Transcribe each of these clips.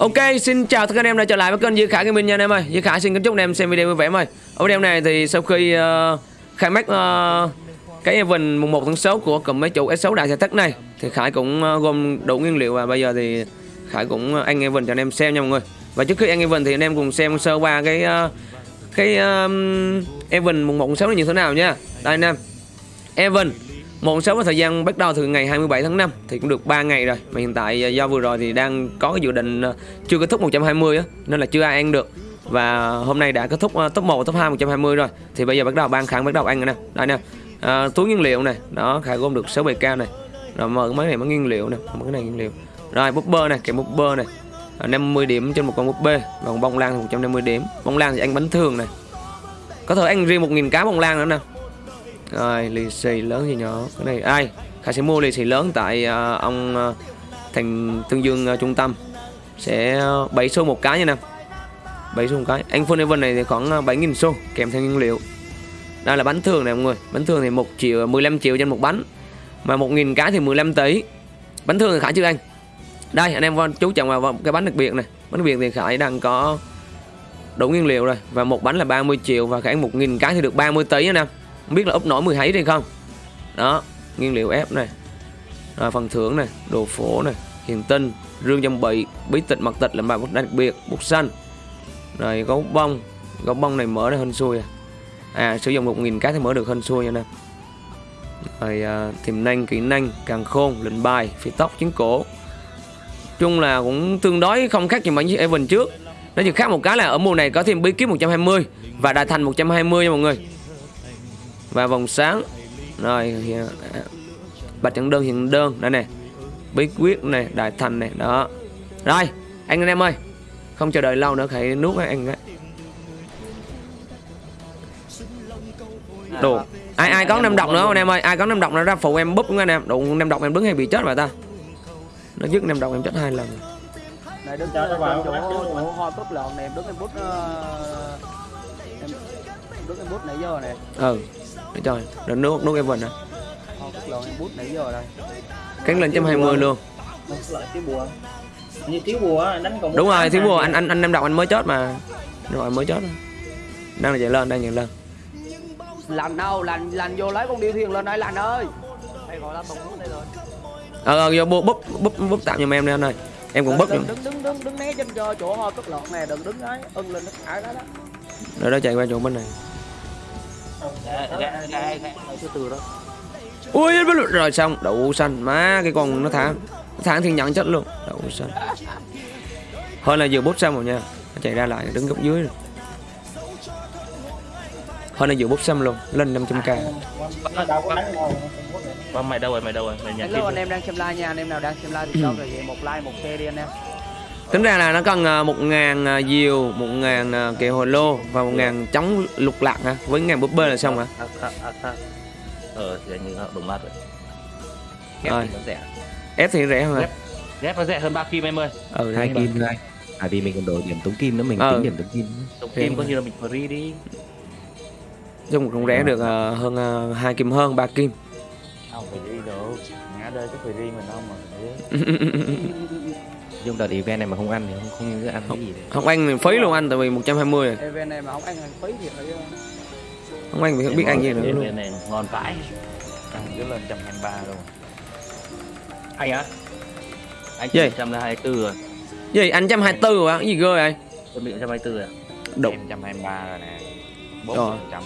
Ok, xin chào tất cả anh em đã trở lại với kênh Dư Khải Gaming nha anh em ơi. Dư Khải xin kính chúc anh em xem video vui vẻ em ơi. Ở video này thì sau khi uh, khai mắc uh, ờ, cái event mùng 1 tháng 6 của cụm mấy chủ S6 đại xe tắc này thì Khải cũng uh, gom đủ nguyên liệu và bây giờ thì Khải cũng uh, ăn event cho anh em xem nha mọi người. Và trước khi ăn event thì anh em cùng xem sơ qua cái uh, cái uh, event mùng 1 tháng 6 này như thế nào nha. Đây anh em. Event một số thời gian bắt đầu từ ngày 27 tháng 5 thì cũng được 3 ngày rồi. Mà hiện tại à, do vừa rồi thì đang có cái dự định à, chưa kết thúc 120 á nên là chưa ai ăn được. Và hôm nay đã kết thúc à, top 1 top 2 120 rồi. Thì bây giờ bắt đầu ban khẳng bắt đầu ăn rồi nè. Đây nè à, túi nguyên liệu này đó khải gom được 6 bề cao này. Rồi mở mấy này mới nguyên liệu nè. Mở cái này nguyên liệu. Rồi búp bơ này kèm búp bơ này 50 điểm trên một con búp bê. Còn bông lan thì 150 điểm. Bông lan thì ăn bánh thường này có thể ăn riêng 1.000 cá bông lan nữa nè rồi lì xì lớn gì nhỏ. Cái này ai? Khải sẽ mua lì xì lớn tại uh, ông uh, thành tương dương uh, trung tâm. Sẽ uh, 7 xu một cái nha nè. 7 xu một cái. Anh full event này thì khoảng uh, 7.000 xu kèm theo nguyên liệu. Đây là bánh thường này mọi người. Bánh thường thì 1 triệu 15 triệu trên một bánh. Mà 1.000 cái thì 15 tỷ. Bánh thường thì khải chưa anh? Đây anh em chú trọng vào cái bánh đặc biệt này. Bánh đặc biệt thì khải đang có đủ nguyên liệu rồi. Và một bánh là 30 triệu và khải 1.000 cái thì được 30 tỷ nha nè không biết là úp nổi 10 hấy đi không? Đó nguyên liệu ép này. Rồi phần thưởng này đồ phổ này hiền tinh rương trong bị bí tịch mặt tịch là bài bút đặc biệt bút xanh. Rồi gấu bông gấu bông này mở ra hên xui à, à sử dụng 1.000 cái thì mở được hên xui nha nè. Rồi à, tiềm năng kỹ năng càng khôn lệnh bài phi tóc chiến cổ. Chung là cũng tương đối không khác gì mấy chiếc Evan trước. Nó chỉ khác một cái là ở mùa này có thêm bí kíp 120 và đại thành 120 nha mọi người và vòng sáng. Rồi bạch trận đơn hiện đơn. Đây nè. Bí quyết này đại thành này đó. Rồi anh em ơi. Không chờ đợi lâu nữa hãy nuốt anh ấy đồ. Ai ai có năm độc nữa anh em ơi? Ai có năm độc nữa ra phụ em búp anh em. Đủ năm độc em đứng hay bị chết rồi ta? Nó dứt năm độc em chết hai lần. Này đứng chỗ chỗ chỗ hoa cúp lợn này em đứng em bút em đứng em bút nãy giờ này ừ để cho rồi nước nước Evan nè cắn lên chấm hai mươi luôn. Như thiếu bùa đánh còn đúng rồi thiếu bùa. anh anh anh năm đọc anh mới chết mà. Rồi mới chết đang là chạy lên đang chạy lên. Lành đâu lành lành vô lấy con điêu thuyền lên đây lành ơi. Đây gọi là tùng đây rồi. Ờ ờ vô búp búp búp búp tạm giùm em đi anh ơi. Em cũng búp đừng đứng đứng đứng đứng né trên chỗ hoa cất lọt này đừng đứng ấy ưng lên nó thả đó đó. Rồi đó chạy qua chỗ bên này ui rồi xong đậu xanh. Má cái con nó thả. Nó thả thiên nhận chết luôn. Đậu xanh. Hơn là vừa bút xong rồi nha. Nó chạy ra lại đứng góc dưới rồi. Hơn là vừa bút xong luôn. Lên 500 k. Mày đâu rồi, mày đâu rồi, mày nhắn tin anh em đang xem live nha, anh em nào đang xem live thì cho rồi một like, một share đi anh em tính ra là nó cần một ngàn à, diều một ngàn à, kẹo hồ lô và một ngàn chống lục lạc hả? Với ngàn búp bê là xong hả? Ờ thì như đúng mắt rồi. Ghép thì nó rẻ. Ép thì rẻ hơn hả? Ghép nó rẻ hơn ba kim em ơi. Ừ hai kim thôi à vì mình còn đổi điểm tống kim nữa mình ờ. tính điểm tống kim tống kim coi như là mình free đi. Chung cũng rẻ được uh, hơn uh, hai kim hơn ba kim. Không phải đi đâu. Ngã đây cái free mình đâu mà Dùng đợt event này mà không ăn thì không không ăn cái gì Không ăn thì phí luôn anh tại vì 120 rồi. Event này mà không ăn thì phí thì phải Không ăn thì không biết ăn gì nữa luôn. Event này ngon vãi. Ăn cứ lên 123 luôn. Anh á? Anh gì? 124 rồi. Gì anh 124 rồi Cái gì ghê vậy? Tôi bị 124 rồi. Đúng. 123 rồi nè. 4%.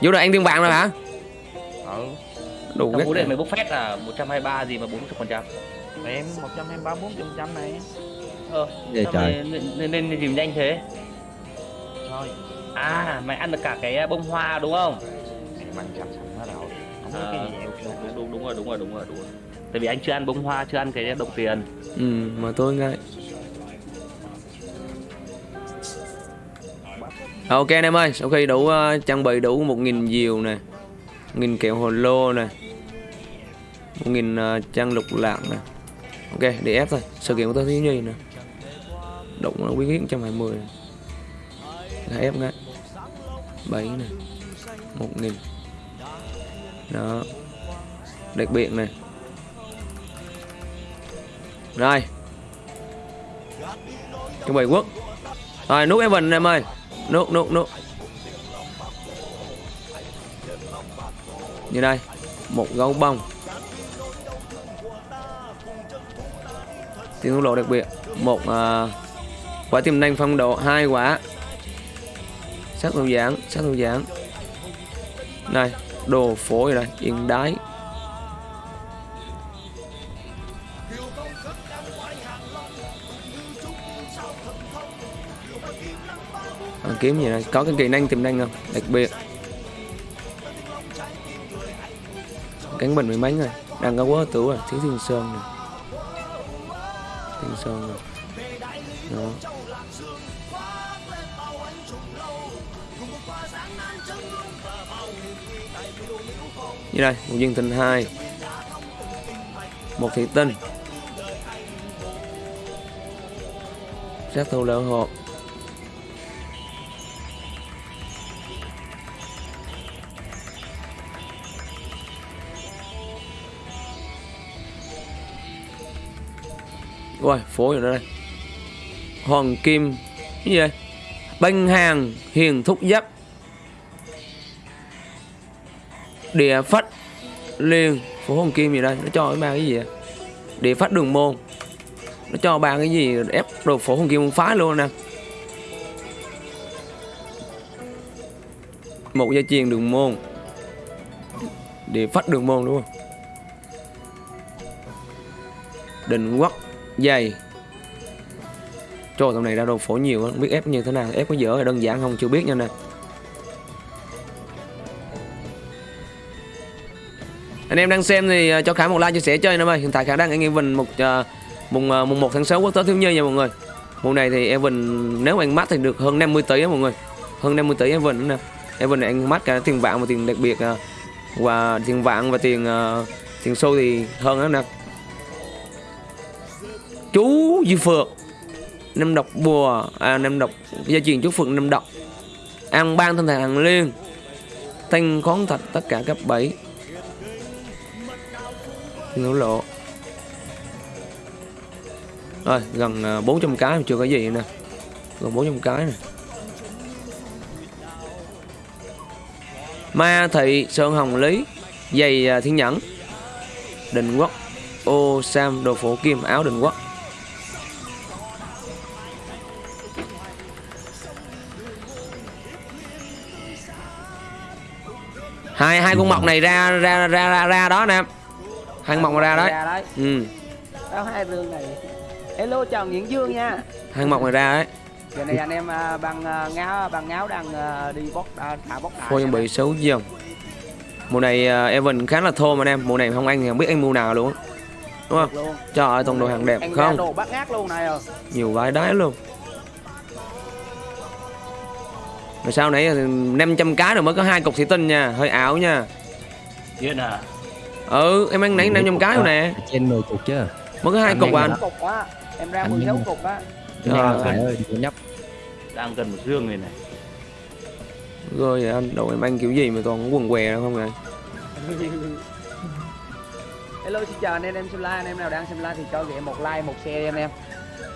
Vô rồi ăn tiền vàng rồi hả? Ừ. Đủ cái. Trong mày bốc phép là 123 gì mà 40%. Em 123 40 trăm này. Ờ, Vậy trời. Nên, nên, nên dìm nhanh thế. Thôi. À, mày ăn được cả cái bông hoa đúng không? Mày bằng chăm sẵn hết rồi. Không có à, cái gì đúng, đúng, đúng rồi, đúng rồi, đúng rồi, đúng rồi. Tại vì anh chưa ăn bông hoa, chưa ăn cái đồng tiền. Ừ, mà tôi ngay. Ok anh em ơi, sau khi đủ uh, trang bị đủ 1.000 diều nè 1.000 kẹo hồ lô nè 1.000 uh, trang lục lạc nè Ok, để ép thôi. Sự kiện của tôi thứ nhì nè. Động là quý hiến 120 Là ép ngay. 7 này 1000 Đó. Đặc biệt này Rồi. Chuẩn bị quốc rồi nút Evan em ơi. Nút nút nút. Như đây. Một gấu bông. Tiếng lộ đặc biệt. Một uh, quả tiềm năng phong độ hai quả sát thủ giảng sát thủ giảng. Này đồ phổ rồi này yên đái. À, kiếm gì này? Có cái kỹ năng tiềm năng không? Đặc biệt. Cánh bình mười mấy rồi đang có quá tử rồi thiếu thiên sơn này thiên sơn rồi đó. Như đây, một viên tinh hai. Một thị tinh. Sát thủ lỡ hộp Ôi, phố ở đây. Hoàng Kim Cái gì đây Banh hàng Hiền Thúc Giáp. Địa Phách Liên Phố Hoàng Kim gì đây? Nó cho cái ba cái gì vậy? Địa Phách Đường Môn. Nó cho ba cái gì ép đồ Phố Hoàng Kim phá luôn nè. Một gia chiền đường môn. Địa Phách Đường Môn đúng không? Định Quốc dày. Trời tầm này ra đồ phổ nhiều không biết ép như thế nào. Ép có dở hay đơn giản không chưa biết nha nè. Anh em đang xem thì à, cho Khải một like chia sẻ chơi em ơi hiện tại Khải đang ở Evan một uh, mùng uh, mùng 1 tháng 6 quốc tế thiếu nhi nha mọi người. Mùa này thì Evan nếu anh mắt thì được hơn 50 tỷ á mọi người. Hơn 50 tỷ Evan nữa nè. Evan này anh mắt cả tiền vàng và tiền đặc biệt uh, và tiền vàng và tiền uh, tiền xu thì hơn đó nè chú Duy Phượng năm độc bùa à năm độc, gia truyền chú Phượng năm độc. An ban thân thể hàng liên, thanh khoáng thạch, tất cả cấp 7 ngũ lộ. Rồi, gần à, 400 cái, chưa có gì nè. Gần 400 cái nè. Ma thị sơn hồng lý, giày à, thiên nhẫn. Định quốc, ô sam đồ phổ kim, áo định quốc. Hai hai con mọc này ra ra ra ra, ra đó nè. Hai con mọc ra đấy. Ừ. Hai rương này. Hello chào Nguyễn Dương nha. Hai mọc này ra đấy. Giờ này anh em à, bằng à, ngáo bằng ngáo đang à, đi bóc thả bóc phôi chuẩn bị xấu dòng mùa này Evan khá là thô mà em. Mùa này không ăn thì không biết anh mua nào luôn đúng không? Trời ơi toàn đồ hàng đẹp anh không? đồ bắt ngát luôn này rồi nhiều vải đáy luôn rồi sau nãy 500 cái rồi mới có hai cục thủy tinh nha. Hơi ảo nha. Biết à? Ừ em ăn nãy 500 cái rồi nè. Trên 10 cục chứ. Mới có hai cục à anh. cục á em ra Anh 16 nhanh. cục á. Trời ơi. Nhấp Đang cần một dương này này rồi vậy anh đồ em ăn kiểu gì mà toàn quần què đâu không vậy? Hello xin chào anh em em xem like anh em nào đang xem like thì cho ghẹ một like một share đi anh em.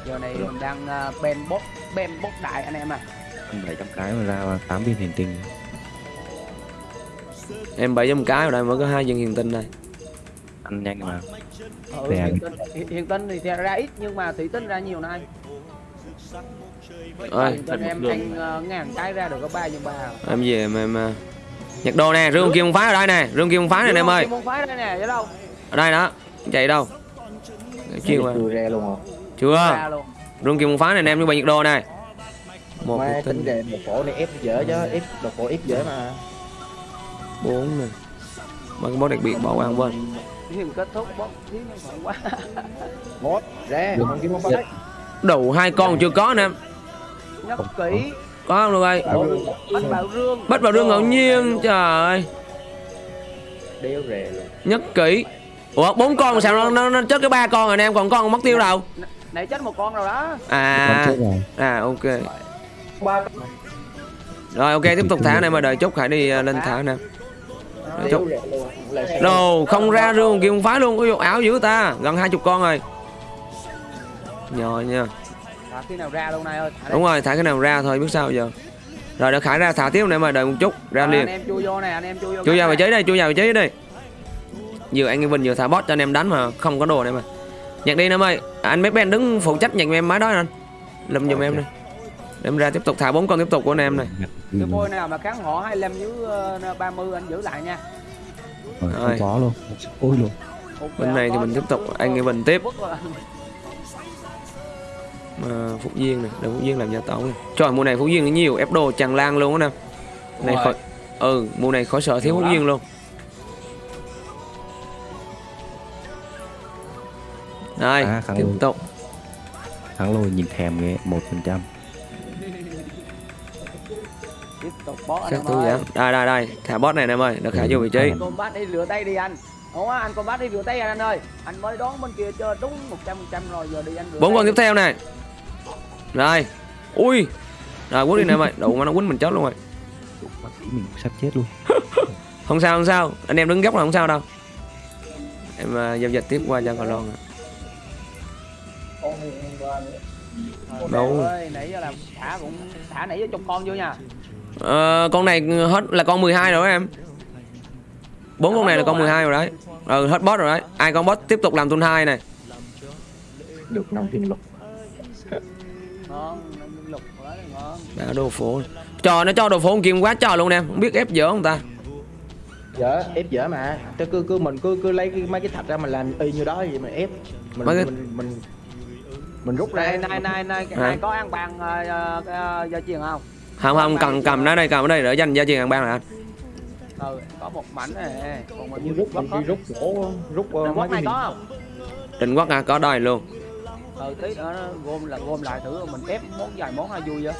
Giờ này mình đang uh, ben bóc ben bóc đại anh em à. Anh 700 cái mà ra 8 viên hành tinh em 700 cái ở đây mới có hai viên hiền tinh đây ăn nhanh mà. Ừ, hiện, tinh, hiện, hiện tinh thì ra ít nhưng mà thủy tinh ra nhiều này. Hiện tinh em anh uh, ngàn cái ra được có ba nhân ba em về em, em à, nhặt đồ nè rương kim phái ở đây nè rương kim phái này nè em ơi. Môn phái đây nè chứ đâu? Ở đây đó chạy đâu? Chiêu à Chưa ra luôn hả? chưa. Ra luôn. Rương kim phái này nè em như bài nhiệt đồ này một tính tinh đề một phổ này ép dễ chứ, ép một phổ ép dễ mà. bốn nè. Mấy cái món đặc biệt bỏ qua quên. Hiện kết thúc bóc thiếu quá Một, ra, không kiếm không Dạ. phải. đầu hai con chưa có nè. Em nhắc kỹ. Có không được ơi? Bảo rương, bắt vào rương. Bắt vào rương ngẫu nhiên trời ơi. Đeo rè luôn. nhất kỹ. Ủa bốn con mà sao nó, nó, nó chết cái ba con rồi nè em còn con mất tiêu đâu? nãy chết một con rồi đó. À. À ok rồi ok tiếp tục thả này mà đợi chốt khải đi à, lên thả nè. Đợi chốt luôn. Đồ không ra rương kia không phái luôn vụ ảo dữ ta gần hai chục con rồi. Nhờ nha. Thả khi nào ra luôn này ơi thả đúng rồi thả cái nào ra thôi biết sao giờ. Rồi đã khải ra thả tiếp này mà đợi một chút ra liền. anh em chui vô này anh em chui vô chui cái vào vị trí đây chui vào vị trí đây vừa anh Vinh vừa thả bot cho anh em đánh mà không có đồ này mà. Nhặt đi em ơi anh mấy ben đứng phụ trách nhặt em máy đó anh. Lùm giùm em đây để em ra tiếp tục thả bốn con tiếp tục của anh em này. Cái phôi nào mà kháng họ 25 dưới ờ, 30 anh giữ lại nha. Rồi, Rồi. không có luôn. Ôi luôn. Bên này thì mình tiếp tục anh Vinh tiếp. Vứt rồi. mà Phúc Duyên này để Phúc Duyên làm gia tấu này. Trời mùa này Phúc Duyên nhiều ép đồ tràn lan luôn á nè. Này khỏi ừ mùa này khỏi sợ thiếu Phúc. Duyên luôn. Đây À, tiếp tục. Thắng lôi nhìn thèm ghê một phần trăm tiếp tục bó anh Chắc em tôi ơi. Đây đây đây. Thả bot này nè em ơi Được khả vô vị trí. combat đi rửa tay đi anh. Đúng á, anh combat đi rửa tay anh ơi. Anh mới đón bên kia chơi đúng 100% rồi giờ đi anh rửa bốn con tiếp theo này. Rồi Ui. Rồi quất đi nè em ơi Đủ mà nó quýnh mình chết luôn rồi. Mình sắp chết luôn. Không sao không sao. Anh em đứng góc là không sao đâu. Em uh, giao dịch tiếp qua cho còn lon Đâu. nãy giờ là thả cũng thả nãy giờ chục con vô nha ờ, Con này hết là con 12 rồi đó em. Bốn con này là con 12 rồi đấy. Ừ hết boss rồi đấy. Ai con boss tiếp tục làm tuần 2 này. Được năm tiền lục. Đã đồ phố Trò nó cho đồ phố kim quá trời luôn em. Không biết ép dở không ta? Dở ép dở mà. Thế cứ cứ mình cứ cứ lấy cái, mấy cái thạch ra mình làm y như đó vậy mình ép. Mình Mấy cái- mình, mình mình rút ra. Này này này này có ăn bàn uh, uh, gia truyền không Không không cầm cầm nó đây cầm ở đây để dành gia truyền hàng ban là anh ừ có một mảnh này còn mình rút mình đi rút gỗ rút uh, Đừng mấy này cái có không? Định quốc à có đòi luôn. Ừ tí nữa nó gom là gom lại thử mình ép món vài món hay vui vậy?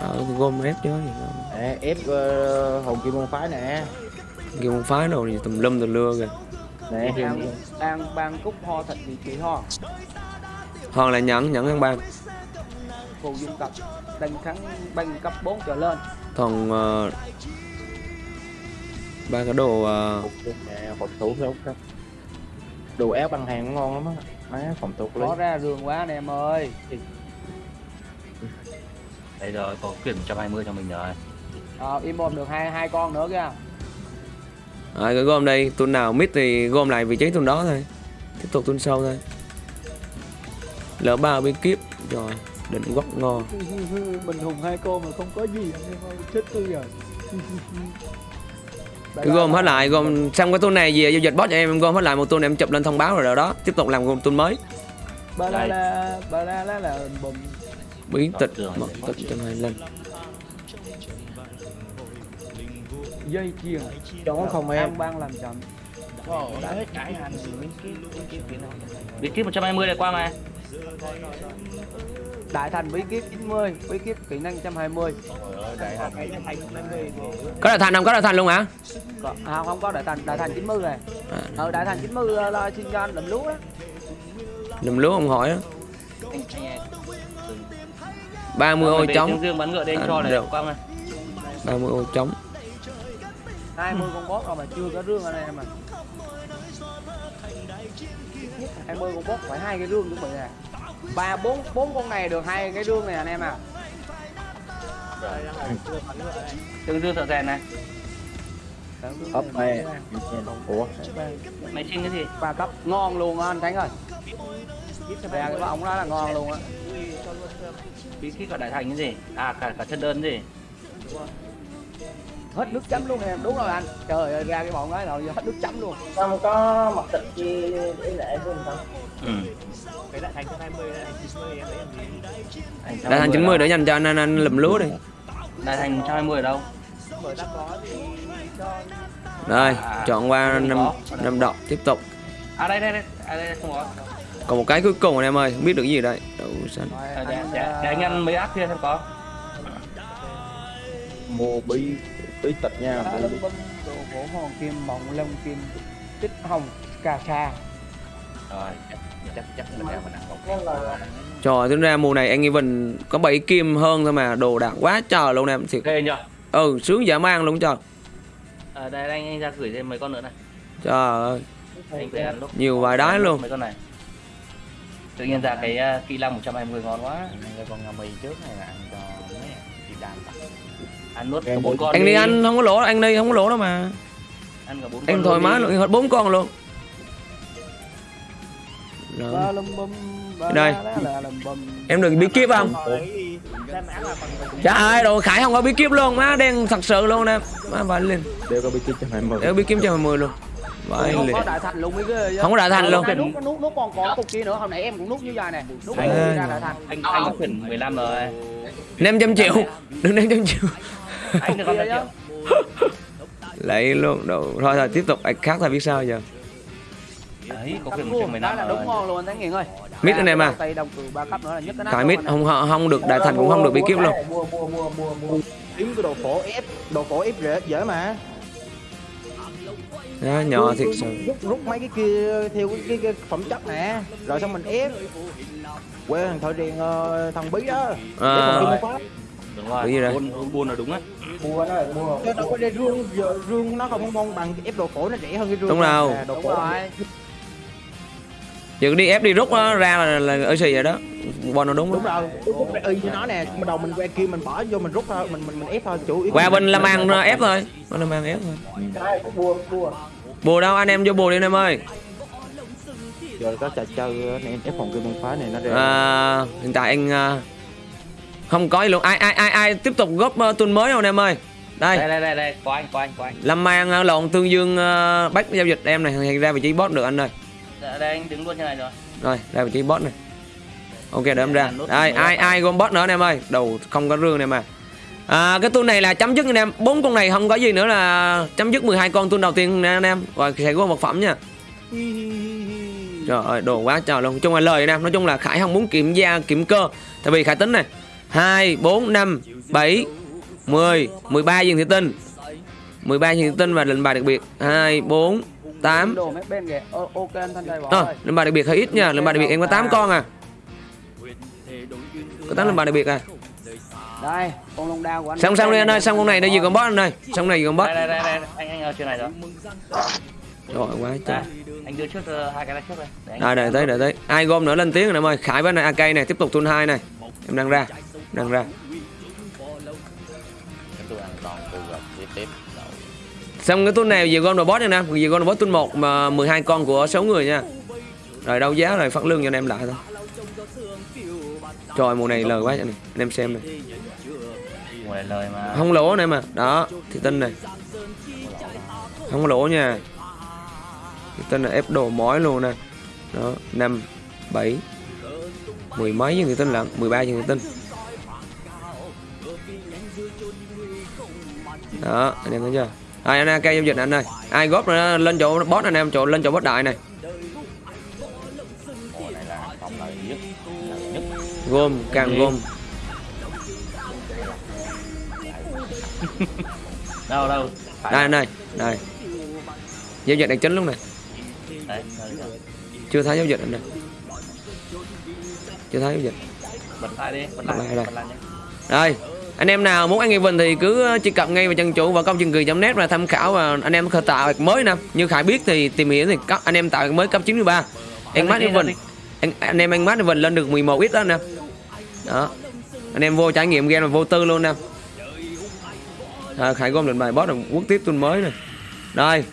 Ờ thì gom ép chứ. Nè, ép uh, hồn kim môn phái nè. Kêu con phái đồ gì tùm lum tùm lưa kìa. Nè đang đang ban cúc ho thịt vị trí ho? Hoặc là nhẫn nhẫn ăn ban phù dung cặp đánh thắng banh cấp 4 trở lên. Còn ờ, ba cái đồ nè phòng thủ đâu không đồ ép bằng hàng cũng ngon lắm á. Má phòng thủ lấy. có ra rường quá anh em ơi. Đây rồi, có quyển 120 cho mình rồi. ờ im ôm được hai hai con nữa kìa. À, cái gom đây tuần nào mid thì gom lại vị trí tuần đó thôi. Tiếp tục tuần sau thôi. Lỡ ba bí kíp Rồi định quốc ngon mình hùng hai con mà không có gì anh em ơi chết tôi rồi Cứ gom hết lại gom xong cái tuần này về giao dịch boss cho em em gom hết lại một tuần em chụp lên thông báo rồi rồi đó. Tiếp tục làm gom tuần mới. Ba la la ba la la là bùm biến tịch mật tịch trong hai lên. Dây chuyền. Đó không em. Ban làm chậm. Đã hết cãi hành Bí kíp 120 này qua mà. Đại thành bí kíp 90 bí kíp kỹ năng 120 có đại thành không? Có đại thành luôn hả? Có- à, không có đại thành. Đại thành 90 này à, ờ đại thành 90 là- là xin cho anh làm lúa. Á lùm lúa ông hỏi á. 30 ô trống. Dương Dương bắn ngựa đây À, cho này được. qua mà. 30 ô trống. 20 con boss rồi mà chưa có rương anh em à 20 con boss phải hai cái rương chuẩn bị nè ba, bốn bốn con này được hai cái đương này anh em à tương đương sợ rèn này. ấp này ủa Mày xin cái gì? ba cấp ngon luôn á, anh Thánh ơi bè cái ống đó là ngon luôn á Bí kíp cả đại thành cái gì? À cả cả chân đơn gì? Hết nước chấm luôn em đúng rồi anh trời ơi ra cái bọn đó rồi hết nước chấm luôn không có mặt thịt chi ý lệ mình không Ừ. cái đại thành 20 đại thành 90 em thấy đại thành 90 để dành cho anh anh, anh lùm lúa đi Đại thành 120 ở đâu? rồi À, chọn qua năm năm đọc tiếp tục À đây đây đây, à đây, đây không có. còn một cái cuối cùng anh em ơi không biết được gì đây đậu xanh À, để, anh, mấy áp kia xem có. mua bí tịch nha Đá lông bông đồ gỗ hòn kim mộng lông kim tích hồng cà sa Rồi, chắc chắc mình ra mình ăn một. trời tính ra mùa này anh Evan có 7 kim hơn thôi mà đồ đạc quá trời luôn em thiệt Ghê nhờ. ừ sướng dã man luôn trời À, đây anh, anh ra gửi thêm mấy con nữa này. trời ơi Anh phải ăn lúc. Nhiều vài đái luôn. Mấy con này. tự nhiên ra cái uh, kỹ năng 120 ngon quá ăn cái con ngami trước hay là ăn cho mấy chị đàn tập ăn nuốt Em cả bốn con anh đi ăn không có lỗ anh đi không có lỗ đâu mà ăn cả bốn con anh thoải mái đi. luôn hết bốn con luôn Rồi. Đây. em đừng bí kíp không Trời ơi, đồ Khải không có bí kíp luôn, má đen thật sự luôn nè. Má vãi lên. đều có bị kia cho mày mừng Để bí kíp cho 10 luôn. Vãi không có đại thành luôn mấy cái Không có đại thành luôn. Nút nút nút còn còn cục kia nữa hồi nãy em cũng nút như vậy này nút ra đại thành anh anh có chuyển 15 rồi 500 triệu. Đừng 500 triệu. Anh được triệu Lấy luôn. Đồ. Thôi thôi tiếp tục ai khác thôi biết sao giờ. đấy có quyền vuông, 115 cái là đúng ngon luôn anh Thắng Nghiền ơi Mít anh em à. Luôn mít anh không không được đại thành cũng không được bí kíp luôn. mua mua mua mua mua kiếm cái đồ phổ ép đồ phổ ép dễ dễ mà Đó, nhỏ thiệt sự. rút rút mấy cái kia theo cái, cái, cái phẩm chất nè rồi xong mình ép quê thằng thợ rèn ờ, thằng bí đó À. Đúng rồi buôn buôn là đúng á mua nó chứ đâu có đây rương rương nó không ngon bằng ép đồ phổ nó rẻ hơn cái rương Đúng đâu. đồ rồi Giờ đi ép đi rút nó ra là là ở xì vậy đó. Bon nó đúng. đúng rồi đúng đúng y như nó nè mà đầu mình que kia mình bỏ vô mình rút thôi mình mình mình ép thôi chủ yếu Qua bên Lâm An ép thôi. Bên Lâm An ép thôi. Đây, mua mua Bù đâu anh em vô bù đi anh em ơi. giờ có trò chơi anh em ép phòng kia môn phá này nó ra À, hiện tại anh à, không có gì luôn. Ai ai ai ai tiếp tục góp uh, tuần mới không anh em ơi? Đây. Đây đây đây đây. Có anh có anh có anh lâm an uh, lộn tương dương uh, bắt giao dịch em này hiện ra vị trí boss được anh ơi. Đây, đây anh đứng luôn như này rồi. Rồi ra vị trí boss này. Ok để em ra. Đây ai ai gom boss nữa anh em ơi? Đầu không có rương này mà. À, cái tuần này là chấm dứt anh em. Bốn con này không có gì nữa là chấm dứt 12 con tuần đầu tiên nè anh em. Rồi sẽ có vật phẩm nha. Trời ơi, đồ quá trời luôn. Nói chung là lời anh em, nói chung là Khải không muốn kiểm gia kiểm cơ. Tại vì Khải tính này. 2 4 5 7 10 13 viên thủy tinh. 13 viên thủy tinh và lệnh bài đặc biệt. 2 4 8. đồ mấy bên kìa Ô, ok anh thanh trai bỏ Ờ, ơi lệnh bài đặc biệt hơi ít nha. Lệnh bài đặc biệt em có 8 con à. Có 8 lệnh bài đặc biệt à. đây con long đao của anh Xong xong đi anh ơi, xong con này nó gì còn boss anh ơi. Xong này gì còn boss. đây đây đây đây anh anh ở trên này rồi Rồi quá trời. anh đưa trước ờ, hai cái này trước đây để Đây đợi tới tới. Ai gom nữa lên tiếng rồi em ơi. Khải với này AK này tiếp tục tuần 2 này. Em đang ra. Đang ra. Xong cái tuần này về gom robot nha nè, về gom robot tuần 1 mà 12 con của 6 người nha. Rồi đâu giá rồi phát lương cho anh em lại thôi. Trời mùa này lời quá anh, này. anh em xem này. Không lỗ này mà. Đó, thì tinh này. Không lỗ nha. Thì tinh là ép đồ mỏi luôn nè. Đó, 5 7 mười mấy viên thì tinh lận, 13 viên thì tinh. Đó, anh em thấy chưa? Ai anh AK giao dịch anh ơi. Ai góp nữa lên chỗ boss anh em, chỗ lên chỗ boss đại này. này Gom, càng gom. đâu đâu phải Đây anh ơi, đây. Giao dịch đang chính lúc này. đấy. Chưa thấy giao dịch anh ơi. Chưa thấy giao dịch. bật lại đi bật lại lại đây. Anh em nào muốn ăn Event thì cứ truy cập ngay vào chân chủ và công chương kỳ.net và tham khảo và anh em có tạo mới nè. Như Khải biết thì tìm hiểu thì cấp, anh em tạo mới cấp 93. Anh mát Event. Anh, anh em anh mát Event lên được 11 ít đó em. Đó. Anh em vô trải nghiệm game là vô tư luôn nè. À, Khải gom lên bài boss là quốc tiếp tuần mới này. Rồi,